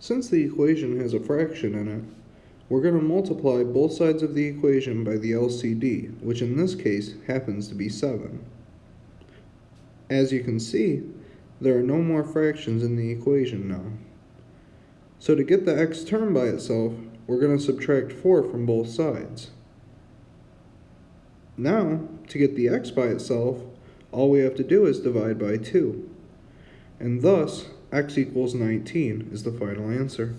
Since the equation has a fraction in it, we're going to multiply both sides of the equation by the LCD, which in this case happens to be 7. As you can see, there are no more fractions in the equation now. So to get the x term by itself, we're going to subtract 4 from both sides. Now, to get the x by itself, all we have to do is divide by 2. And thus, x equals 19 is the final answer.